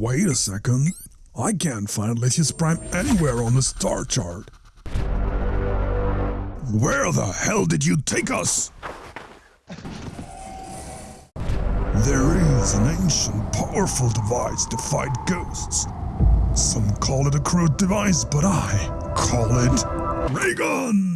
Wait a second. I can't find Lithius Prime anywhere on the star chart. Where the hell did you take us? There is an ancient, powerful device to fight ghosts. Some call it a crude device, but I call it Raygun!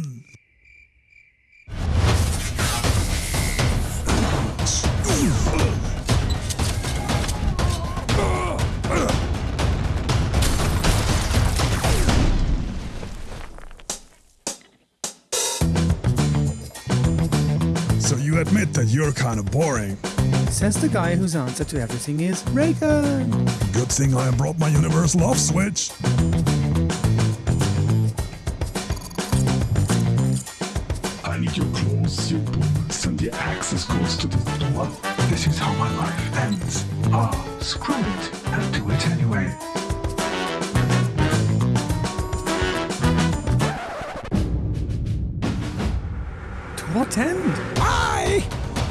You admit that you're kind of boring. Says the guy whose answer to everything is Raygun. Good thing I brought my universal off switch. I need your clothes, your boots, and the access codes to the door. This is how my life ends. Ah, screw it. I'll do it anyway. To what end? I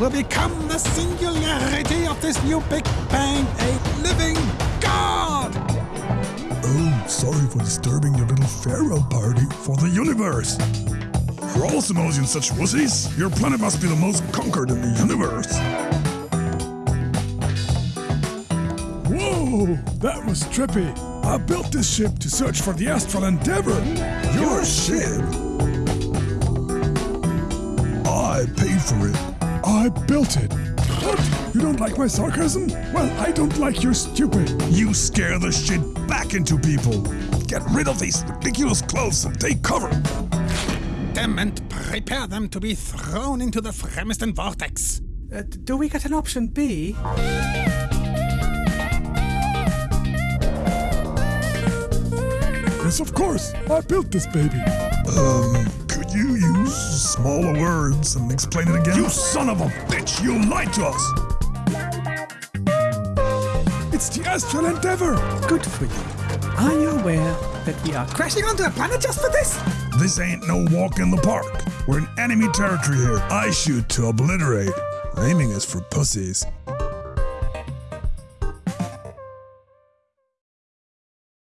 will become the singularity of this new Big Bang, a living God! Oh, sorry for disturbing your little farewell party for the universe. For all Simosians such wussies, your planet must be the most conquered in the universe. Whoa, that was trippy. I built this ship to search for the Astral Endeavor. Your ship? I paid for it. I built it. What? You don't like my sarcasm? Well, I don't like your stupid. You scare the shit back into people. Get rid of these ridiculous clothes and take cover. Them and prepare them to be thrown into the Fremisten vortex. Uh, do we get an option B? Yes, of course. I built this baby. Um, could you use smaller words and explain it again? You son of a bitch! You lied to us! It's the Astral Endeavor! Good for you. Are you aware that we are crashing onto a planet just for this? This ain't no walk in the park. We're in enemy territory here. I shoot to obliterate. Aiming is for pussies.